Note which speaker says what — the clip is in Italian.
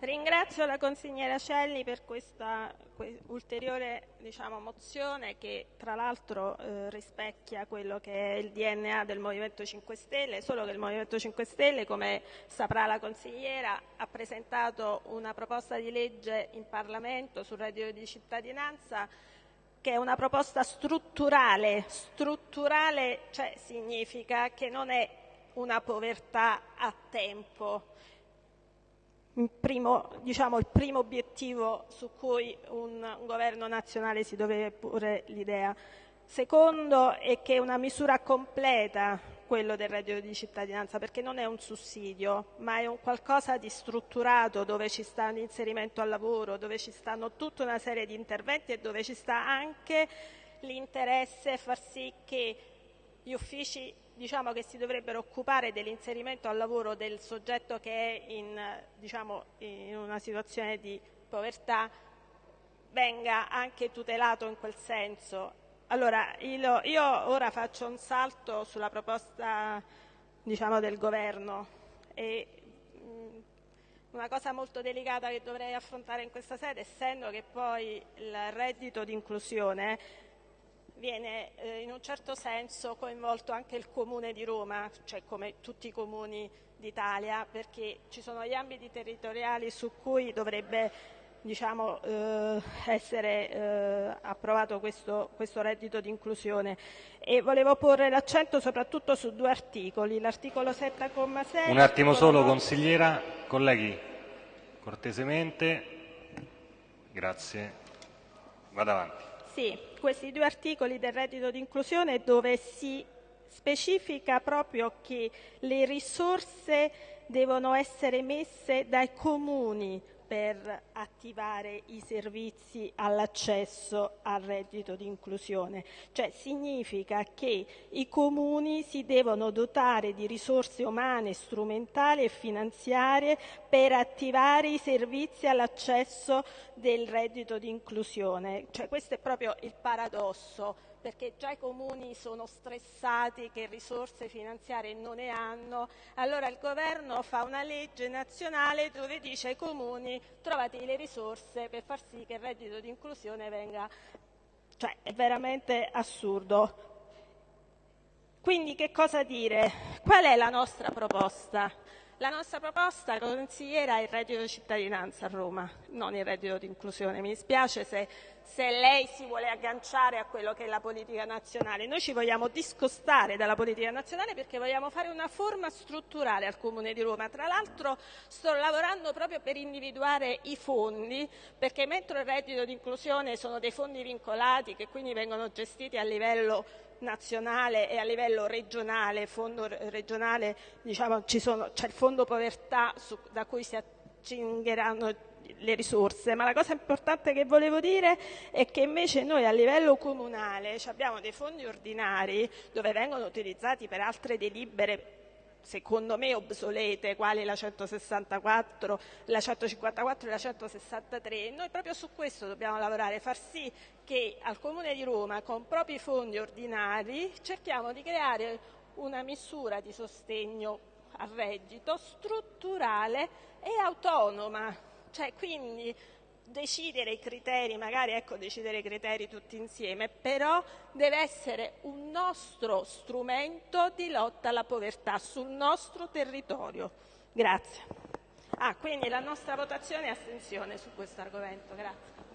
Speaker 1: Ringrazio la consigliera Celli per questa ulteriore diciamo, mozione che tra l'altro eh, rispecchia quello che è il DNA del Movimento 5 Stelle, solo che il Movimento 5 Stelle, come saprà la consigliera, ha presentato una proposta di legge in Parlamento sul reddito di cittadinanza che è una proposta strutturale. Strutturale cioè, significa che non è una povertà a tempo, primo, diciamo, il primo obiettivo su cui un, un governo nazionale si deve porre l'idea. Secondo è che è una misura completa quello del reddito di cittadinanza perché non è un sussidio ma è un qualcosa di strutturato dove ci sta l'inserimento al lavoro, dove ci stanno tutta una serie di interventi e dove ci sta anche l'interesse a far sì che gli uffici diciamo, che si dovrebbero occupare dell'inserimento al lavoro del soggetto che è in, diciamo, in una situazione di povertà venga anche tutelato in quel senso. Allora, io, io ora faccio un salto sulla proposta diciamo, del governo e mh, una cosa molto delicata che dovrei affrontare in questa sede, essendo che poi il reddito di inclusione viene eh, in un certo senso coinvolto anche il Comune di Roma, cioè come tutti i comuni d'Italia, perché ci sono gli ambiti territoriali su cui dovrebbe diciamo, eh, essere eh, approvato questo, questo, reddito di inclusione. E volevo porre l'accento soprattutto su due articoli, l'articolo 7,6
Speaker 2: Un attimo solo consigliera, colleghi, cortesemente, grazie, vado avanti.
Speaker 1: Sì, questi due articoli del reddito di inclusione dove si specifica proprio che le risorse devono essere messe dai comuni per attivare i servizi all'accesso al reddito di inclusione, cioè significa che i comuni si devono dotare di risorse umane, strumentali e finanziarie per attivare i servizi all'accesso del reddito di inclusione. Cioè, questo è proprio il paradosso perché già i comuni sono stressati che risorse finanziarie non ne hanno, allora il governo fa una legge nazionale dove dice ai comuni trovate le risorse per far sì che il reddito di inclusione venga, cioè è veramente assurdo. Quindi che cosa dire? Qual è la nostra proposta? La nostra proposta consigliera è il reddito di cittadinanza a Roma, non il reddito di inclusione. Mi dispiace se, se, lei si vuole agganciare a quello che è la politica nazionale. Noi ci vogliamo discostare dalla politica nazionale perché vogliamo fare una forma strutturale al Comune di Roma. Tra l'altro sto lavorando proprio per individuare i fondi, perché mentre il reddito di inclusione sono dei fondi vincolati che quindi vengono gestiti a livello nazionale e a livello regionale, fondo regionale diciamo, sono, c'è il fondo povertà su, da cui si accingeranno le risorse, ma la cosa importante che volevo dire è che invece noi a livello comunale abbiamo dei fondi ordinari dove vengono utilizzati per altre delibere secondo me obsolete, quali la 164, la 154 e la 163. Noi proprio su questo dobbiamo lavorare, far sì che al Comune di Roma, con propri fondi ordinari, cerchiamo di creare una misura di sostegno al reddito strutturale e autonoma. Cioè, quindi decidere i criteri, magari ecco, decidere i criteri tutti insieme, però deve essere un nostro strumento di lotta alla povertà sul nostro territorio. Grazie. Ah, quindi la nostra votazione è astensione su questo argomento. Grazie.